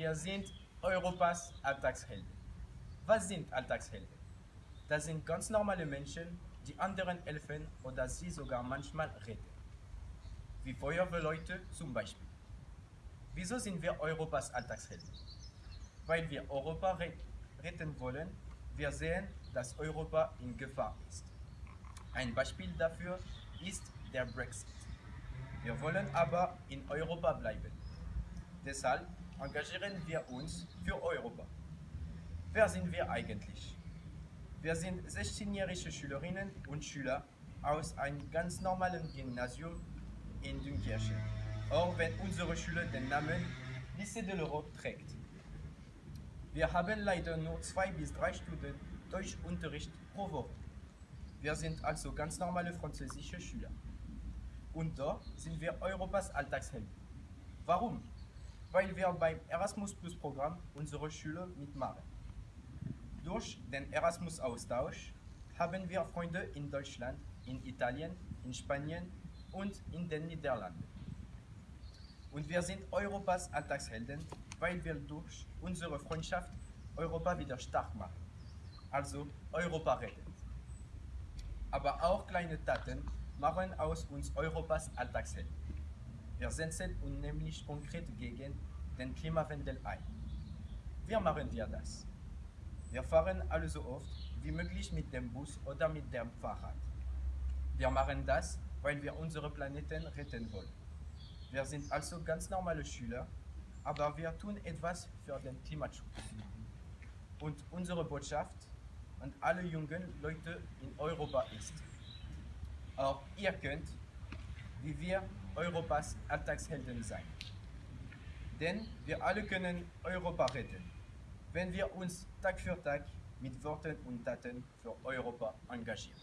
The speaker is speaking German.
Wir sind Europas Alltagshelden. Was sind Alltagshelden? Das sind ganz normale Menschen, die anderen helfen oder sie sogar manchmal retten. Wie Feuerwehrleute zum Beispiel. Wieso sind wir Europas Alltagshelden? Weil wir Europa retten wollen. Wir sehen, dass Europa in Gefahr ist. Ein Beispiel dafür ist der Brexit. Wir wollen aber in Europa bleiben. Deshalb engagieren wir uns für Europa. Wer sind wir eigentlich? Wir sind 16-jährige Schülerinnen und Schüler aus einem ganz normalen Gymnasium in Dünkirchen, auch wenn unsere Schule den Namen Lycée de l'Europe trägt. Wir haben leider nur zwei bis drei Stunden Deutschunterricht pro Woche. Wir sind also ganz normale französische Schüler. Und da sind wir Europas Alltagshelden. Warum? Weil wir beim Erasmus Plus Programm unsere Schüler mitmachen. Durch den Erasmus-Austausch haben wir Freunde in Deutschland, in Italien, in Spanien und in den Niederlanden. Und wir sind Europas Alltagshelden, weil wir durch unsere Freundschaft Europa wieder stark machen. Also Europa retten. Aber auch kleine Taten machen aus uns Europas Alltagshelden. Wir setzen uns nämlich konkret gegen den Klimawandel ein. Wie machen wir das? Wir fahren alle so oft wie möglich mit dem Bus oder mit dem Fahrrad. Wir machen das, weil wir unsere Planeten retten wollen. Wir sind also ganz normale Schüler, aber wir tun etwas für den Klimaschutz. Und unsere Botschaft an alle jungen Leute in Europa ist, auch ihr könnt, wie wir, Europas Alltagshelden sein. Denn wir alle können Europa retten, wenn wir uns Tag für Tag mit Worten und Taten für Europa engagieren.